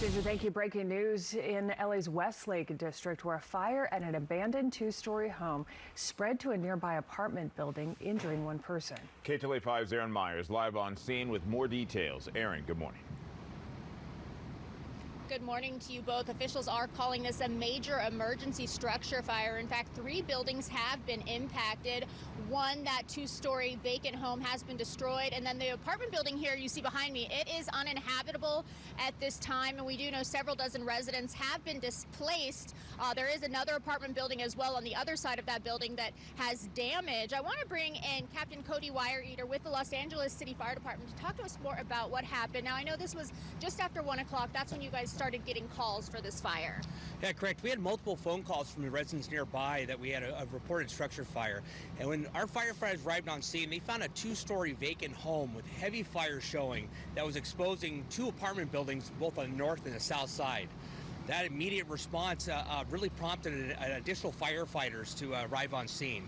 Ginger, thank you. Breaking news in LA's Westlake district where a fire at an abandoned two-story home spread to a nearby apartment building, injuring one person. KTLA 5's Erin Myers live on scene with more details. Erin, good morning. Good morning to you both. Officials are calling this a major emergency structure fire. In fact, three buildings have been impacted. One, that two-story vacant home has been destroyed. And then the apartment building here you see behind me, it is uninhabitable at this time. And we do know several dozen residents have been displaced. Uh, there is another apartment building as well on the other side of that building that has damage. I want to bring in Captain Cody Weireter with the Los Angeles City Fire Department to talk to us more about what happened. Now, I know this was just after 1 o'clock. That's when you guys started getting calls for this fire. Yeah, correct. We had multiple phone calls from the residents nearby that we had a, a reported structure fire. And when our firefighters arrived on scene, they found a two-story vacant home with heavy fire showing that was exposing two apartment buildings both on the north and the south side. That immediate response uh, uh, really prompted an, additional firefighters to uh, arrive on scene.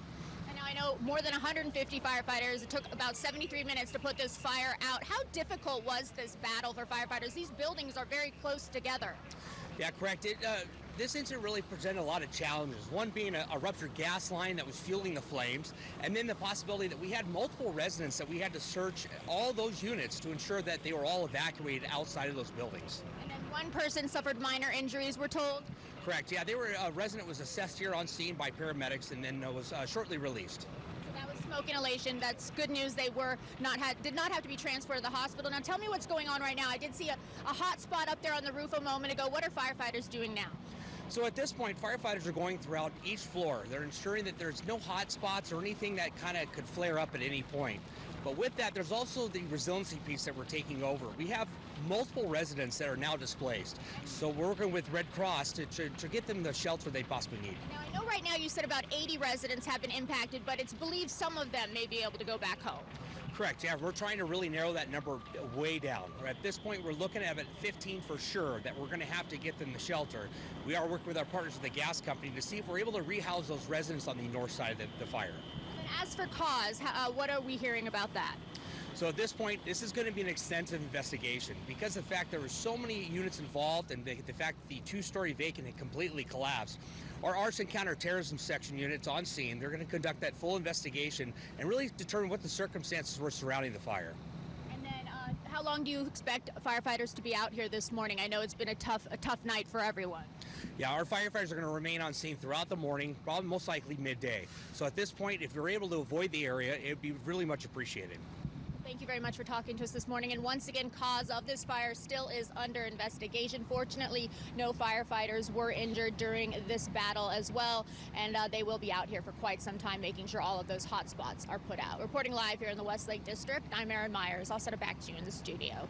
I know more than 150 firefighters. It took about 73 minutes to put this fire out. How difficult was this battle for firefighters? These buildings are very close together. Yeah, correct. It, uh, this incident really presented a lot of challenges. One being a, a, ruptured gas line that was fueling the flames, and then the possibility that we had multiple residents that we had to search all those units to ensure that they were all evacuated outside of those buildings. And then one person suffered minor injuries, we're told? Correct. Yeah, they were a resident was assessed here on scene by paramedics and then was uh, shortly released So that was smoke inhalation. That's good news. They were not had did not have to be transferred to the hospital. Now tell me what's going on right now. I did see a, a hot spot up there on the roof a moment ago. What are firefighters doing now? So at this point, firefighters are going throughout each floor. They're ensuring that there's no hot spots or anything that kind of could flare up at any point. But with that, there's also the resiliency piece that we're taking over. We have multiple residents that are now displaced. So we're working with Red Cross to, to, to, get them the shelter they possibly need. Now, I know right now you said about 80 residents have been impacted, but it's believed some of them may be able to go back home. Correct. Yeah, we're trying to really narrow that number way down. At this point, we're looking at about 15 for sure that we're going to have to get them the shelter. We are working with our partners at the gas company to see if we're able to rehouse those residents on the north side of the, the fire. As for cause, uh, what are we hearing about that? So at this point, this is going to be an extensive investigation because the fact there were so many units involved and the, the fact that the two-story vacant had completely collapsed. Our arson counterterrorism section units on scene, they're going to conduct that full investigation and really determine what the circumstances were surrounding the fire. How long do you expect firefighters to be out here this morning? I know it's been a tough, a tough night for everyone. Yeah, our firefighters are going to remain on scene throughout the morning, probably most likely midday. So at this point, if you're able to avoid the area, it would be really much appreciated. Thank you very much for talking to us this morning. And once again, cause of this fire still is under investigation. Fortunately, no firefighters were injured during this battle as well. And uh, they will be out here for quite some time, making sure all of those hot spots are put out. Reporting live here in the Westlake District, I'm Erin Myers. I'll set it back to you in the studio.